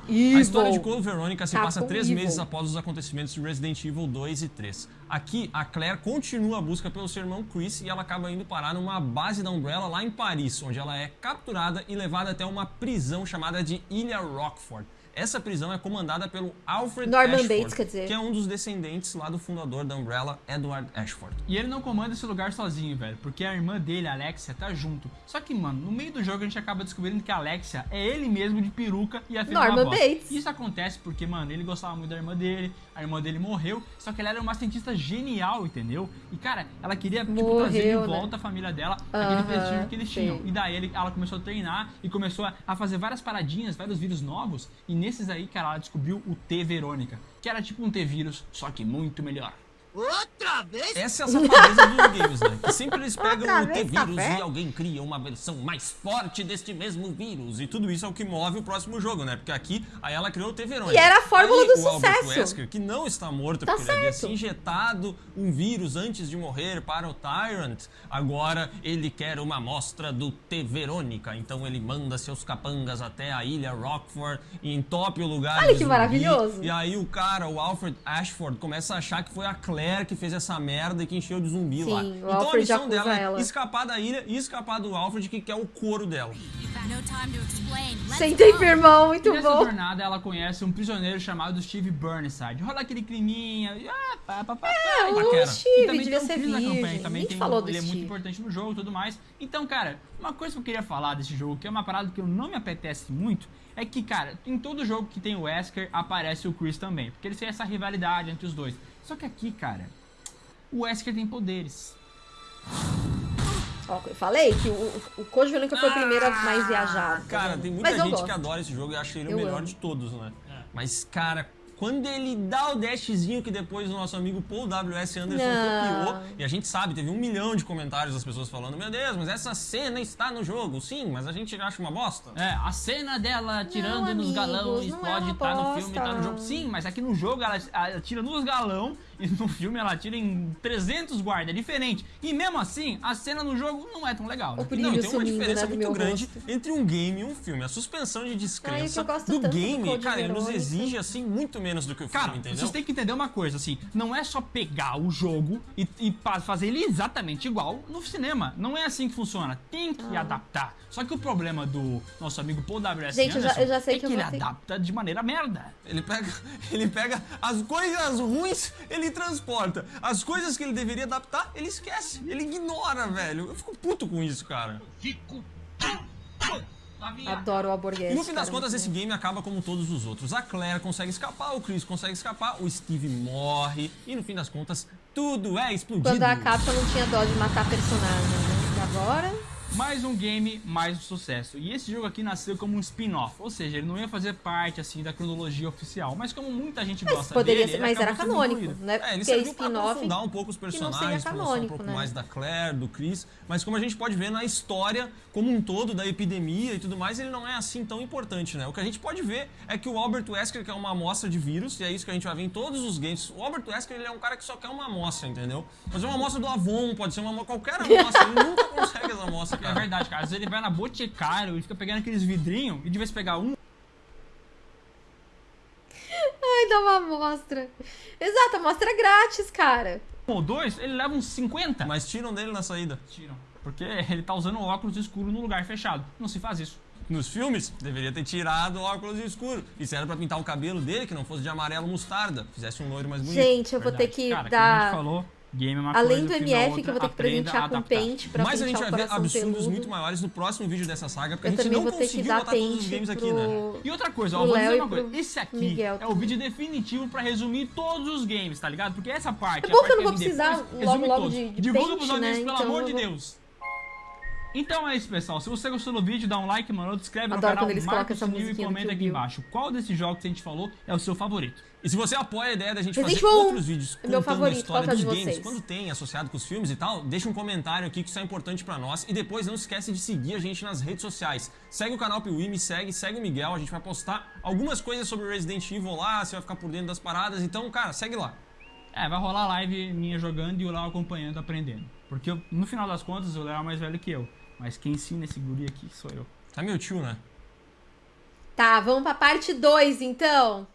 A história de Code Veronica se passa três Evil. meses após os acontecimentos de Resident Evil 2 e 3. Aqui, a Claire continua a busca pelo seu irmão Chris e ela acaba indo parar numa base da Umbrella lá em Paris, onde ela é capturada e levada até uma prisão chamada de Ilha Rockford. Essa prisão é comandada pelo Alfred Norman Ashford, Bates, quer dizer. que é um dos descendentes lá do fundador da Umbrella, Edward Ashford. E ele não comanda esse lugar sozinho, velho, porque a irmã dele, a Alexia, tá junto. Só que, mano, no meio do jogo a gente acaba descobrindo que a Alexia é ele mesmo de peruca e a filha Norman. Bates. Isso acontece porque, mano, ele gostava muito da irmã dele, a irmã dele morreu, só que ela era uma cientista genial, entendeu? E, cara, ela queria, tipo, trazer de Morreu, né? volta a família dela, aquele prestígio que eles tinham. sei. E daí ele- ela começou a treinar e começou a, a fazer várias paradinhas, vários vírus novos. E nesses aí, cara, ela descobriu o T-Verônica, que era tipo um T-vírus, só que muito melhor. Outra vez? Essa é a safadeza dos games, né? Que sempre eles pegam Outra o vez, T-Vírus e alguém cria uma versão mais forte deste mesmo vírus. E tudo isso é o que move o próximo jogo, né? Porque aqui, aí ela criou o T-Verônica. E era a fórmula Aí, do o Albert sucesso. Wesker, que não está morto, Tá porque ele havia se certo. injetado um vírus antes de morrer para o Tyrant. Agora ele quer uma amostra do T-Verônica. Então ele manda seus capangas até a ilha Rockford e entope o lugar Olha que zumbi. maravilhoso. E aí o cara, o Alfred Ashford, começa a achar que foi a Claire que fez essa merda e que encheu de zumbi Sim, lá. Então a missão dela é ela. escapar da ilha e escapar do Alfred, que quer o couro dela. Sem tempo, irmão, muito nessa bom. jornada ela conhece um prisioneiro chamado Steve Burnside. Rola aquele climinha, e, ah, pá, pá, pá. É, o. Steve também devia tem o ser campanha, virgem. também tem falou um- do ele é muito Steve. importante no jogo e tudo mais. Então, cara, uma coisa que eu queria falar desse jogo, que é uma parada que eu não me apetece muito, é que, cara, em todo jogo que tem o Wesker, aparece o Chris também. Porque eles têm essa rivalidade entre os dois. Só que aqui, cara, o Wesker tem poderes. Ó, eu falei que o, o Code Veronica foi o primeiro a mais viajado. tá Cara, tem muita Mas gente que adora esse jogo e acha ele Eu o melhor amo. de todos, né? Mas, cara, quando ele dá o dashzinho que depois o nosso amigo Paul W.S. Anderson Não. copiou, e a gente sabe, teve um milhão de comentários das pessoas falando: Meu Deus, mas essa cena está no jogo. Sim, mas a gente acha uma bosta. É, a cena dela atirando nos amigos, galão não é explode, uma tá no filme, tá no jogo. Sim, mas aqui no jogo ela atira nos galão e no filme ela atira em 300 guarda, é diferente. E mesmo assim, a cena no jogo não é tão legal. né? Não, tem uma diferença né, do muito grande rosto. entre um game e um filme. A suspensão de descrença gosto do do game, Code cara, ele nos exige assim muito menos do que o filme, Cara, entendeu? vocês têm que entender uma coisa, assim, não é só pegar o jogo e, e fazer ele exatamente igual no cinema. Não é assim que funciona. Tem que adaptar. Só que o problema do nosso amigo Paul W.S. Gente, eu já- Anderson eu já sei é que que, ele ter- adapta de maneira merda. Ele pega, ele pega as coisas ruins, ele transporta. As coisas que ele deveria adaptar, ele esquece. Ele ignora, velho. Eu fico puto com isso, cara. Adoro o Alborguete. E no fim das cara, contas, esse game acaba como todos os outros. A Claire consegue escapar, o Chris consegue escapar, o Steve morre. E no fim das contas, tudo é explodido. Quando a Capcom não tinha dó de matar personagem, né? E agora... Mais um game, mais um sucesso. E esse jogo aqui nasceu como um spin-off, ou seja, ele não ia fazer parte assim da cronologia oficial, mas como muita gente Mas gosta poderia dele, ser, mas era canônico, né? É, ele serviu spin-off aprofundar um pouco os personagens, mostrar um canônico, pouco né? mais da Claire, do Chris, mas como a gente pode ver na história como um todo da epidemia e tudo mais, ele não é assim tão importante, né? O que a gente pode ver é que o Albert Wesker quer uma amostra de vírus, e é isso que a gente vai ver em todos os games. O Albert Wesker, ele é um cara que só quer uma amostra, entendeu? Pode ser uma amostra do Avon, pode ser uma qualquer amostra, ele nunca consegue essa amostra, É verdade, cara. Às vezes ele vai na Boticário e fica pegando aqueles vidrinhos e de vez pegar um, Ai, dá uma amostra. Exato, amostra grátis, cara. ou dois, ele leva uns 50. Mas tiram dele na saída. Tiram. Porque ele tá usando óculos escuro no lugar fechado. Não se faz isso. Nos filmes, deveria ter tirado o óculos escuro. Isso era pra pintar o cabelo dele, que não fosse de amarelo mostarda. Fizesse um loiro mais bonito. Gente, eu vou ter Verdade. que Cara, como a gente dar. falou, game é uma Além coisa, do é MF, outra, que eu vou ter que presentear com pente pra Mas a gente vai ver absurdos peludo. muito maiores no próximo vídeo dessa saga, porque Eu a gente não vou ter que conseguiu dar botar todos os pente games pro... aqui, né? E outra coisa, ó, vou dizer uma coisa. Esse aqui Miguel é o vídeo definitivo pra resumir todos os games, tá ligado? Porque essa parte. É a bom que eu não vou precisar depois, logo, logo todos. de- de Divulga pros amigos, né? pelo Então amor de vou- Deus. Então é isso, pessoal. Se você gostou do vídeo, dá um like, mano, se inscreve no canal, eles marca o sininho e comenta aqui embaixo. Qual desses jogos que a gente falou é o seu favorito? E se você apoia a ideia da gente Resident fazer Evil outros vídeos é meu contando favorito. a história é dos de games, vocês? quando tem associado com os filmes e tal, deixa um comentário aqui que isso é importante pra nós. E depois não esquece de seguir a gente nas redes sociais. Segue o canal Piuí, me segue, segue o Miguel. A gente vai postar algumas coisas sobre Resident Evil lá, você vai ficar por dentro das paradas. Então, cara, segue lá. É, vai rolar live minha jogando e o Léo acompanhando, aprendendo. Porque eu- no final das contas o Léo é mais velho que eu. Mas quem ensina esse guri aqui sou eu. Tá meu tio, né? Tá, vamos pra parte 2 então.